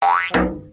Bye.